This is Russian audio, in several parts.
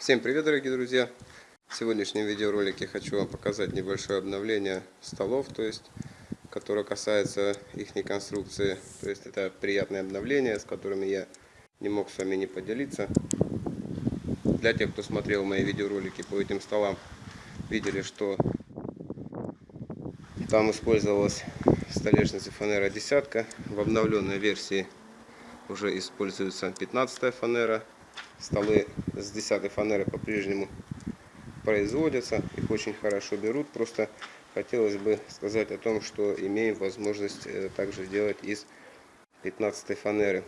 Всем привет, дорогие друзья! В сегодняшнем видеоролике хочу вам показать небольшое обновление столов, то есть, которое касается их конструкции. То есть, это приятное обновление, с которыми я не мог с вами не поделиться. Для тех, кто смотрел мои видеоролики по этим столам, видели, что там использовалась столешница фанера десятка. В обновленной версии уже используется 15 фанера столы с 10 фанеры по-прежнему производятся, их очень хорошо берут, просто хотелось бы сказать о том, что имеем возможность э, также делать из 15 фанеры.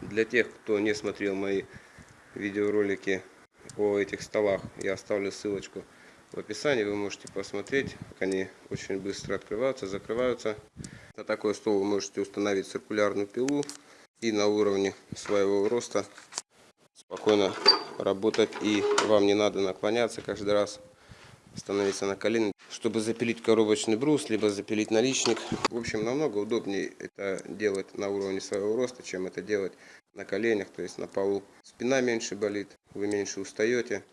Для тех, кто не смотрел мои видеоролики о этих столах, я оставлю ссылочку в описании, вы можете посмотреть, как они очень быстро открываются, закрываются. На такой стол вы можете установить циркулярную пилу и на уровне своего роста спокойно работать. И вам не надо наклоняться каждый раз становиться на колени. Чтобы запилить коробочный брус либо запилить наличник. В общем намного удобнее это делать на уровне своего роста чем это делать на коленях то есть на полу. Спина меньше болит вы меньше устаете.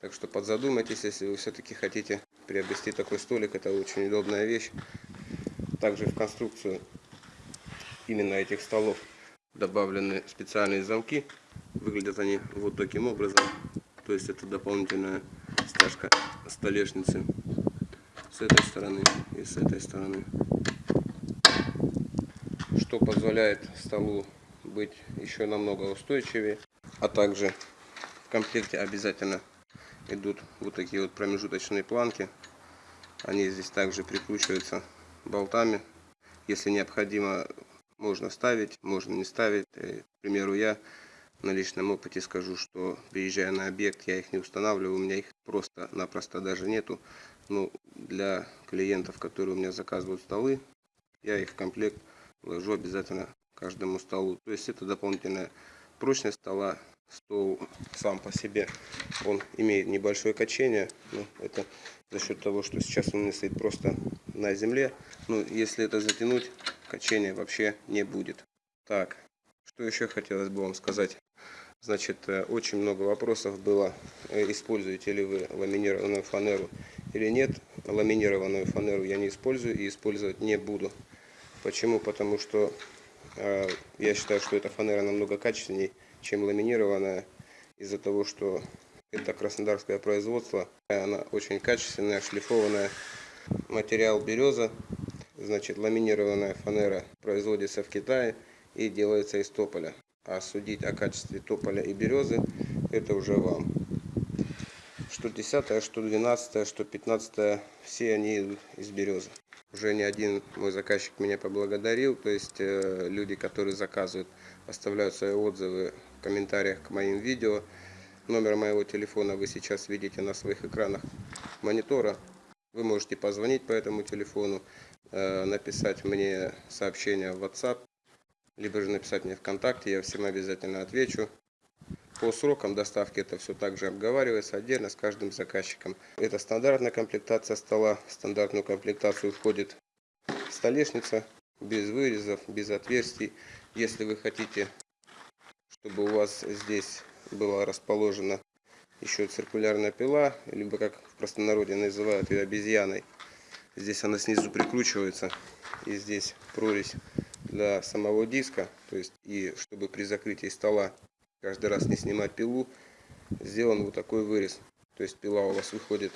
Так что подзадумайтесь если вы все-таки хотите приобрести такой столик. Это очень удобная вещь. Также в конструкцию именно этих столов добавлены специальные замки Выглядят они вот таким образом. То есть это дополнительная стяжка столешницы с этой стороны и с этой стороны. Что позволяет столу быть еще намного устойчивее. А также в комплекте обязательно идут вот такие вот промежуточные планки. Они здесь также прикручиваются болтами. Если необходимо, можно ставить, можно не ставить. Э, к примеру, я на личном опыте скажу, что приезжая на объект, я их не устанавливаю, у меня их просто-напросто даже нету. Но для клиентов, которые у меня заказывают столы, я их в комплект ложу обязательно каждому столу. То есть это дополнительная прочность стола. Стол сам по себе, он имеет небольшое качение. Но это за счет того, что сейчас он не стоит просто на земле. Но если это затянуть, качения вообще не будет. Так, что еще хотелось бы вам сказать. Значит, э, очень много вопросов было, э, используете ли вы ламинированную фанеру или нет. Ламинированную фанеру я не использую и использовать не буду. Почему? Потому что э, я считаю, что эта фанера намного качественнее, чем ламинированная, из-за того, что это краснодарское производство. Она очень качественная, шлифованная. Материал береза. Значит, ламинированная фанера производится в Китае и делается из тополя. А судить о качестве тополя и березы, это уже вам. Что 10, что 12, что 15, все они из березы. Уже не один мой заказчик меня поблагодарил, то есть э, люди, которые заказывают, оставляют свои отзывы в комментариях к моим видео. Номер моего телефона вы сейчас видите на своих экранах монитора. Вы можете позвонить по этому телефону, написать мне сообщение в WhatsApp либо же написать мне ВКонтакте, я всем обязательно отвечу. По срокам доставки это все также обговаривается отдельно с каждым заказчиком. Это стандартная комплектация стола. В стандартную комплектацию входит столешница без вырезов, без отверстий. Если вы хотите, чтобы у вас здесь была расположена еще циркулярная пила, либо как в простонародье называют ее обезьяной. Здесь она снизу прикручивается и здесь прорезь для самого диска, то есть и чтобы при закрытии стола каждый раз не снимать пилу, сделан вот такой вырез. То есть пила у вас выходит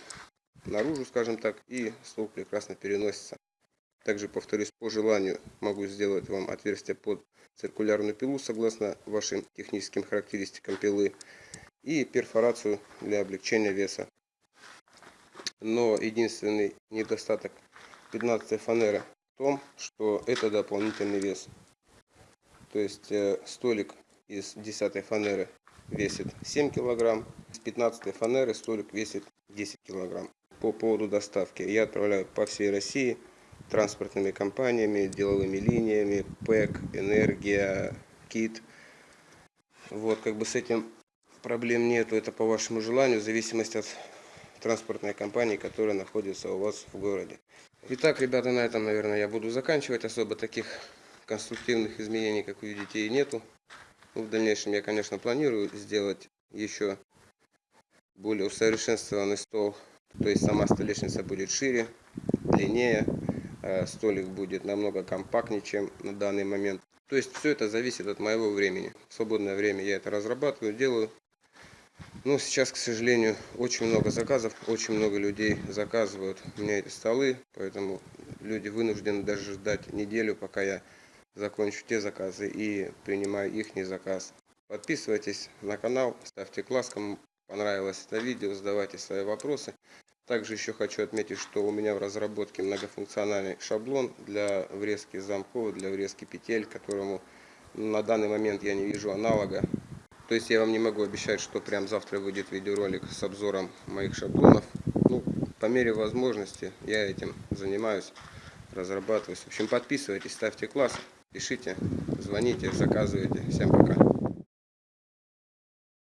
наружу, скажем так, и стол прекрасно переносится. Также, повторюсь, по желанию могу сделать вам отверстие под циркулярную пилу, согласно вашим техническим характеристикам пилы, и перфорацию для облегчения веса. Но единственный недостаток 15 фанеры том, что это дополнительный вес. То есть э, столик из 10 фанеры весит 7 килограмм, с 15 фанеры столик весит 10 килограмм. По поводу доставки я отправляю по всей России транспортными компаниями, деловыми линиями, ПЭК, Энергия, КИТ. Вот, как бы с этим проблем нету, это по вашему желанию, в зависимости от транспортной компании, которая находится у вас в городе. Итак, ребята, на этом, наверное, я буду заканчивать. Особо таких конструктивных изменений, как видите, и нету. Ну, в дальнейшем я, конечно, планирую сделать еще более усовершенствованный стол. То есть сама столешница будет шире, длиннее, э, столик будет намного компактнее, чем на данный момент. То есть все это зависит от моего времени. В свободное время я это разрабатываю, делаю. Но сейчас, к сожалению, очень много заказов, очень много людей заказывают меня эти столы, поэтому люди вынуждены даже ждать неделю, пока я закончу те заказы и принимаю их заказ. Подписывайтесь на канал, ставьте класс, кому понравилось это видео, задавайте свои вопросы. Также еще хочу отметить, что у меня в разработке многофункциональный шаблон для врезки замков, для врезки петель, которому на данный момент я не вижу аналога. То есть я вам не могу обещать, что прям завтра выйдет видеоролик с обзором моих шаблонов. Ну, по мере возможности я этим занимаюсь, разрабатываюсь. В общем, подписывайтесь, ставьте класс, пишите, звоните, заказывайте. Всем пока.